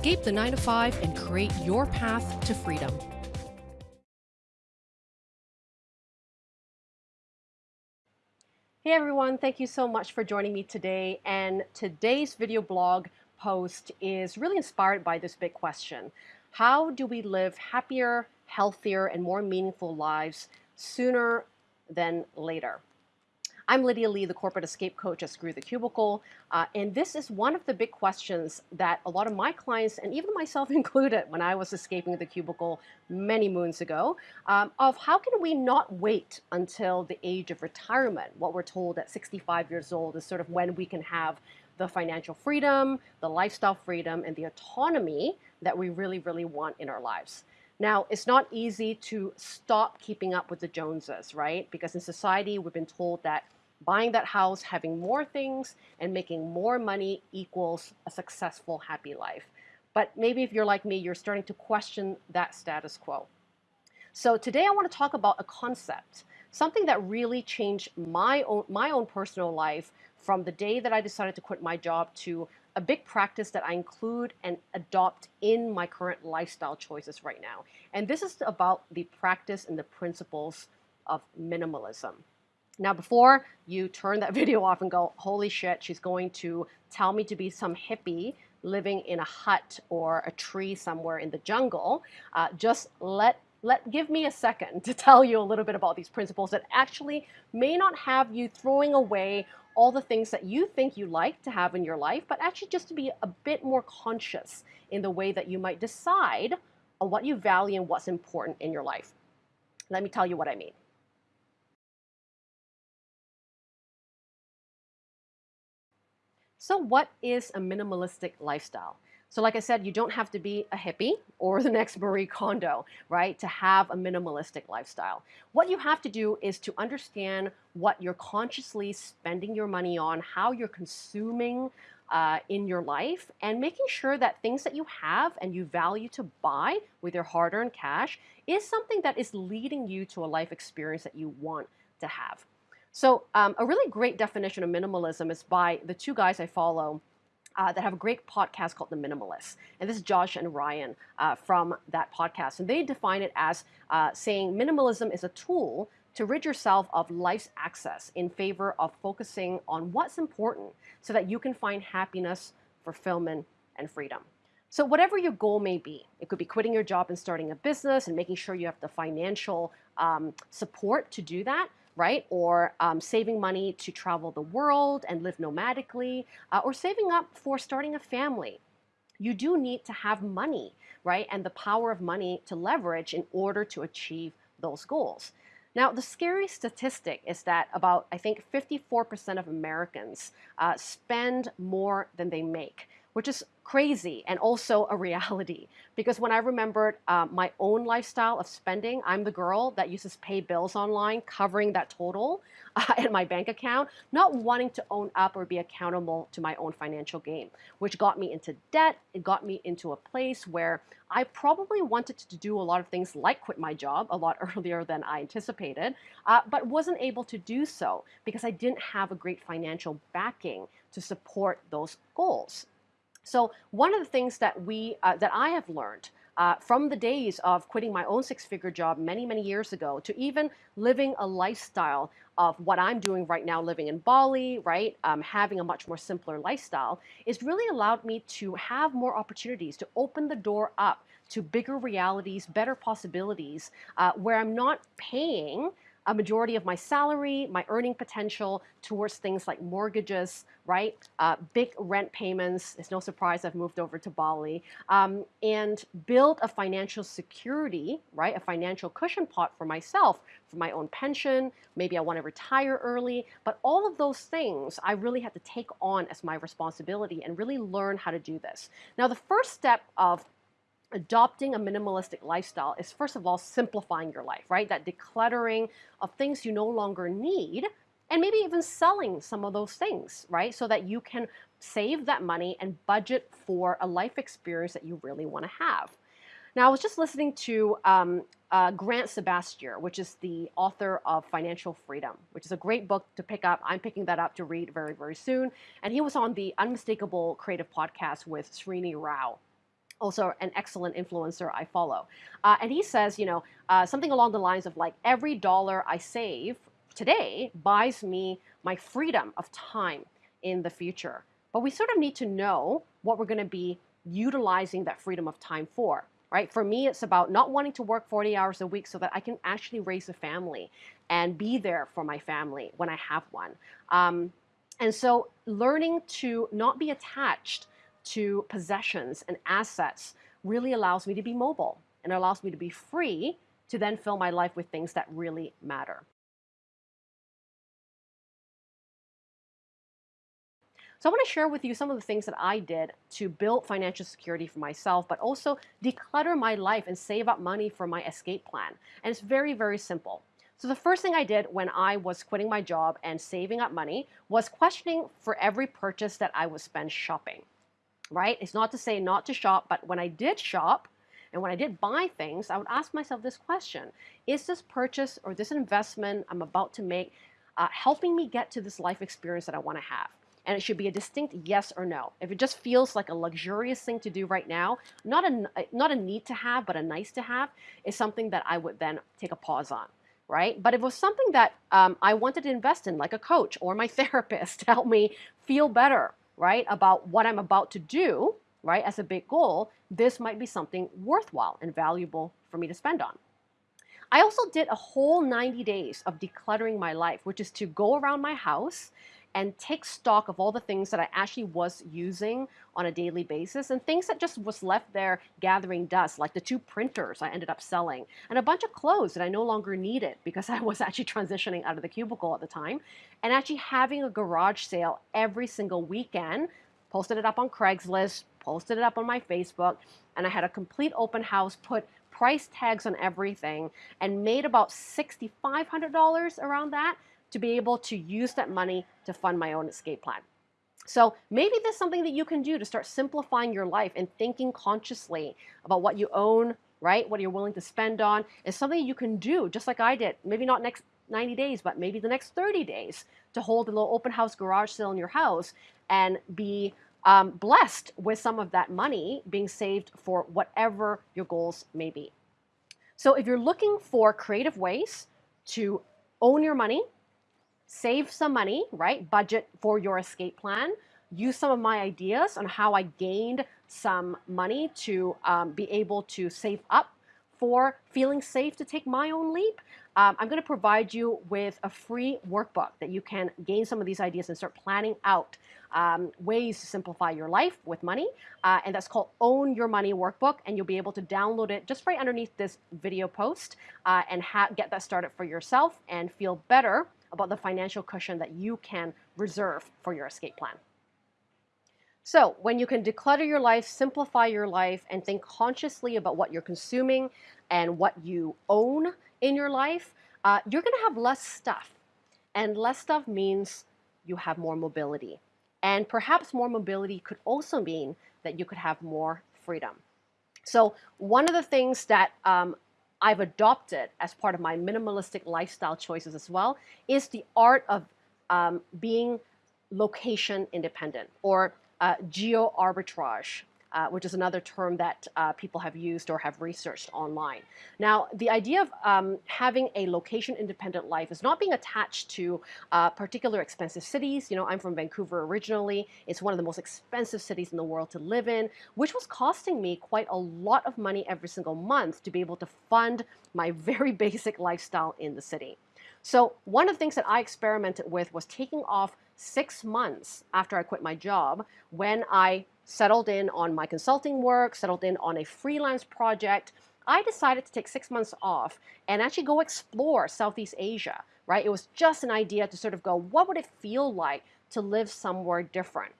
Escape the 9 to 5 and create your path to freedom. Hey everyone, thank you so much for joining me today. And today's video blog post is really inspired by this big question. How do we live happier, healthier, and more meaningful lives sooner than later? I'm Lydia Lee, the corporate escape coach at Screw the Cubicle, uh, and this is one of the big questions that a lot of my clients, and even myself included when I was escaping the cubicle many moons ago, um, of how can we not wait until the age of retirement? What we're told at 65 years old is sort of when we can have the financial freedom, the lifestyle freedom, and the autonomy that we really, really want in our lives. Now, it's not easy to stop keeping up with the Joneses, right? Because in society, we've been told that buying that house, having more things, and making more money equals a successful, happy life. But maybe if you're like me, you're starting to question that status quo. So today I want to talk about a concept, something that really changed my own, my own personal life from the day that I decided to quit my job to a big practice that I include and adopt in my current lifestyle choices right now. And this is about the practice and the principles of minimalism. Now, before you turn that video off and go, holy shit, she's going to tell me to be some hippie living in a hut or a tree somewhere in the jungle, uh, just let let give me a second to tell you a little bit about these principles that actually may not have you throwing away all the things that you think you like to have in your life, but actually just to be a bit more conscious in the way that you might decide on what you value and what's important in your life. Let me tell you what I mean. So what is a minimalistic lifestyle? So like I said, you don't have to be a hippie or the next Marie Kondo, right, to have a minimalistic lifestyle. What you have to do is to understand what you're consciously spending your money on, how you're consuming uh, in your life, and making sure that things that you have and you value to buy with your hard-earned cash is something that is leading you to a life experience that you want to have. So um, a really great definition of minimalism is by the two guys I follow uh, that have a great podcast called The Minimalists. And this is Josh and Ryan uh, from that podcast. And they define it as uh, saying minimalism is a tool to rid yourself of life's excess in favor of focusing on what's important so that you can find happiness, fulfillment, and freedom. So whatever your goal may be, it could be quitting your job and starting a business and making sure you have the financial um, support to do that, right? Or um, saving money to travel the world and live nomadically, uh, or saving up for starting a family. You do need to have money, right? And the power of money to leverage in order to achieve those goals. Now, the scary statistic is that about, I think, 54% of Americans uh, spend more than they make which is crazy and also a reality. Because when I remembered uh, my own lifestyle of spending, I'm the girl that uses pay bills online, covering that total uh, in my bank account, not wanting to own up or be accountable to my own financial game, which got me into debt. It got me into a place where I probably wanted to do a lot of things like quit my job a lot earlier than I anticipated, uh, but wasn't able to do so because I didn't have a great financial backing to support those goals. So one of the things that we uh, that I have learned uh, from the days of quitting my own six-figure job many, many years ago to even living a lifestyle of what I'm doing right now, living in Bali, right, um, having a much more simpler lifestyle, is really allowed me to have more opportunities to open the door up to bigger realities, better possibilities, uh, where I'm not paying a majority of my salary, my earning potential towards things like mortgages, right? Uh, big rent payments. It's no surprise I've moved over to Bali. Um, and build a financial security, right? A financial cushion pot for myself, for my own pension. Maybe I want to retire early. But all of those things I really had to take on as my responsibility and really learn how to do this. Now, the first step of adopting a minimalistic lifestyle is first of all simplifying your life, right? That decluttering of things you no longer need and maybe even selling some of those things, right? So that you can save that money and budget for a life experience that you really want to have. Now, I was just listening to um, uh, Grant Sabatier, which is the author of Financial Freedom, which is a great book to pick up. I'm picking that up to read very, very soon. And he was on the Unmistakable Creative podcast with Srini Rao. Also an excellent influencer I follow. Uh, and he says, you know, uh, something along the lines of like, every dollar I save today buys me my freedom of time in the future. But we sort of need to know what we're going to be utilizing that freedom of time for. Right? For me, it's about not wanting to work 40 hours a week so that I can actually raise a family and be there for my family when I have one. Um, and so learning to not be attached to possessions and assets really allows me to be mobile and allows me to be free to then fill my life with things that really matter. So I want to share with you some of the things that I did to build financial security for myself, but also declutter my life and save up money for my escape plan. And it's very, very simple. So the first thing I did when I was quitting my job and saving up money was questioning for every purchase that I would spend shopping. Right? It's not to say not to shop, but when I did shop, and when I did buy things, I would ask myself this question Is this purchase or this investment I'm about to make uh, helping me get to this life experience that I want to have? and it should be a distinct yes or no. If it just feels like a luxurious thing to do right now, not a, not a need to have, but a nice to have, is something that I would then take a pause on, right? But if it was something that um, I wanted to invest in, like a coach or my therapist to help me feel better, right, about what I'm about to do, right, as a big goal, this might be something worthwhile and valuable for me to spend on. I also did a whole 90 days of decluttering my life, which is to go around my house and take stock of all the things that I actually was using on a daily basis and things that just was left there gathering dust, like the two printers I ended up selling, and a bunch of clothes that I no longer needed because I was actually transitioning out of the cubicle at the time, and actually having a garage sale every single weekend, posted it up on Craigslist, posted it up on my Facebook, and I had a complete open house, put price tags on everything, and made about $6,500 around that to be able to use that money to fund my own escape plan. So maybe there's something that you can do to start simplifying your life and thinking consciously about what you own, right? What you're willing to spend on is something you can do just like I did. Maybe not next 90 days, but maybe the next 30 days to hold a little open house garage sale in your house and be um, blessed with some of that money being saved for whatever your goals may be. So if you're looking for creative ways to own your money, save some money, right? Budget for your escape plan. Use some of my ideas on how I gained some money to um, be able to save up for feeling safe to take my own leap. Um, I'm going to provide you with a free workbook that you can gain some of these ideas and start planning out um, ways to simplify your life with money. Uh, and that's called Own Your Money Workbook. And you'll be able to download it just right underneath this video post uh, and get that started for yourself and feel better about the financial cushion that you can reserve for your escape plan. So, when you can declutter your life, simplify your life, and think consciously about what you're consuming and what you own in your life, uh, you're going to have less stuff. And less stuff means you have more mobility. And perhaps more mobility could also mean that you could have more freedom. So, one of the things that um, I've adopted as part of my minimalistic lifestyle choices as well is the art of um, being location independent or uh, geo arbitrage uh, which is another term that uh, people have used or have researched online. Now, the idea of um, having a location-independent life is not being attached to uh, particular expensive cities. You know, I'm from Vancouver originally. It's one of the most expensive cities in the world to live in, which was costing me quite a lot of money every single month to be able to fund my very basic lifestyle in the city. So one of the things that I experimented with was taking off six months after I quit my job when I settled in on my consulting work, settled in on a freelance project, I decided to take six months off and actually go explore Southeast Asia, right? It was just an idea to sort of go, what would it feel like to live somewhere different?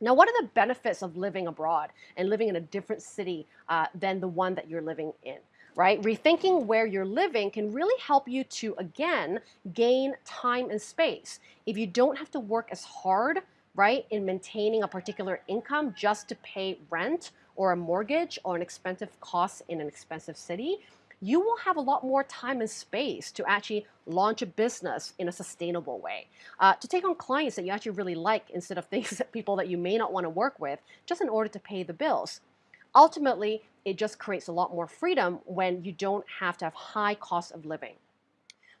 Now, what are the benefits of living abroad and living in a different city uh, than the one that you're living in? Right? Rethinking where you're living can really help you to, again, gain time and space. If you don't have to work as hard right, in maintaining a particular income just to pay rent or a mortgage or an expensive cost in an expensive city, you will have a lot more time and space to actually launch a business in a sustainable way, uh, to take on clients that you actually really like instead of things that people that you may not want to work with just in order to pay the bills. ultimately, it just creates a lot more freedom when you don't have to have high cost of living.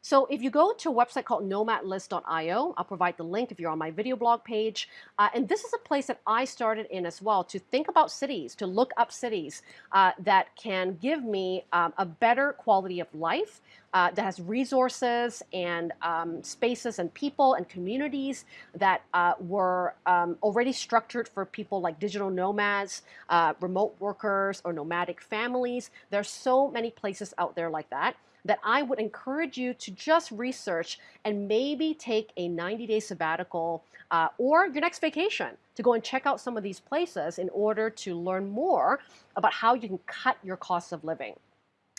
So if you go to a website called nomadlist.io, I'll provide the link if you're on my video blog page. Uh, and this is a place that I started in as well to think about cities, to look up cities uh, that can give me um, a better quality of life, uh, that has resources and um, spaces and people and communities that uh, were um, already structured for people like digital nomads, uh, remote workers, or nomadic families. There's so many places out there like that that I would encourage you to just research and maybe take a 90 day sabbatical uh, or your next vacation to go and check out some of these places in order to learn more about how you can cut your cost of living.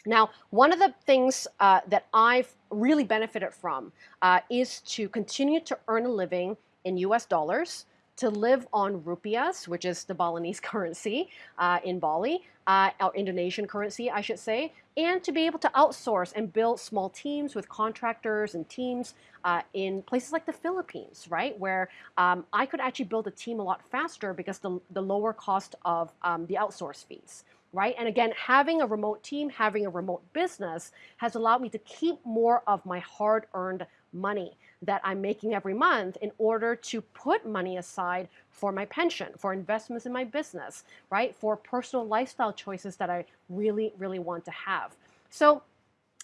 Now, one of the things uh, that I've really benefited from uh, is to continue to earn a living in US dollars to live on rupiahs, which is the Balinese currency uh, in Bali, uh, or Indonesian currency, I should say, and to be able to outsource and build small teams with contractors and teams uh, in places like the Philippines, right, where um, I could actually build a team a lot faster because the, the lower cost of um, the outsource fees right? And again, having a remote team, having a remote business has allowed me to keep more of my hard earned money that I'm making every month in order to put money aside for my pension, for investments in my business, right? For personal lifestyle choices that I really, really want to have. So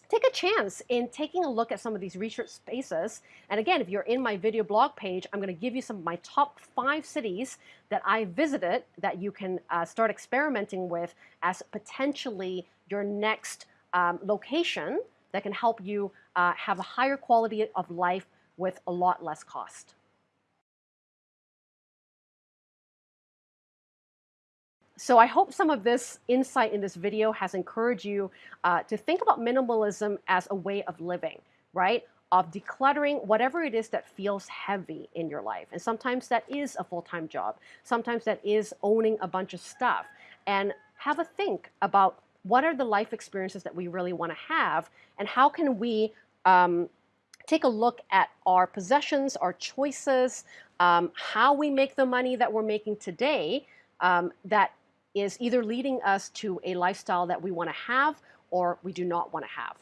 take a chance in taking a look at some of these research spaces. And again, if you're in my video blog page, I'm going to give you some of my top five cities that I visited that you can uh, start experimenting with as potentially your next um, location that can help you uh, have a higher quality of life with a lot less cost. So I hope some of this insight in this video has encouraged you uh, to think about minimalism as a way of living, right? Of decluttering whatever it is that feels heavy in your life. And sometimes that is a full-time job. Sometimes that is owning a bunch of stuff. And have a think about what are the life experiences that we really want to have and how can we um, take a look at our possessions, our choices, um, how we make the money that we're making today um, that is either leading us to a lifestyle that we want to have or we do not want to have.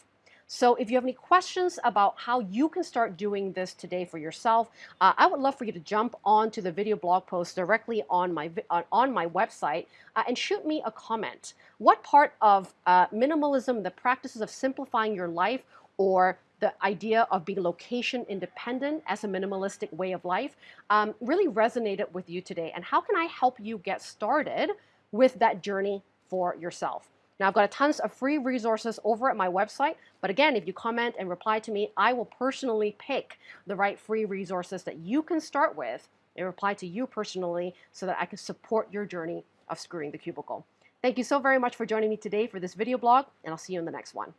So if you have any questions about how you can start doing this today for yourself, uh, I would love for you to jump onto the video blog post directly on my, uh, on my website uh, and shoot me a comment. What part of uh, minimalism, the practices of simplifying your life or the idea of being location independent as a minimalistic way of life um, really resonated with you today. And how can I help you get started with that journey for yourself? Now, I've got tons of free resources over at my website, but again, if you comment and reply to me, I will personally pick the right free resources that you can start with and reply to you personally so that I can support your journey of screwing the cubicle. Thank you so very much for joining me today for this video blog, and I'll see you in the next one.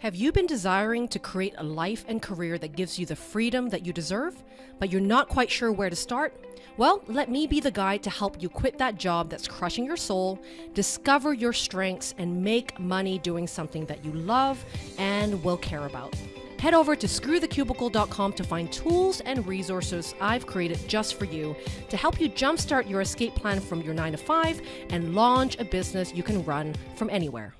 Have you been desiring to create a life and career that gives you the freedom that you deserve, but you're not quite sure where to start? Well, let me be the guide to help you quit that job that's crushing your soul, discover your strengths, and make money doing something that you love and will care about. Head over to screwthecubicle.com to find tools and resources I've created just for you to help you jumpstart your escape plan from your 9 to 5 and launch a business you can run from anywhere.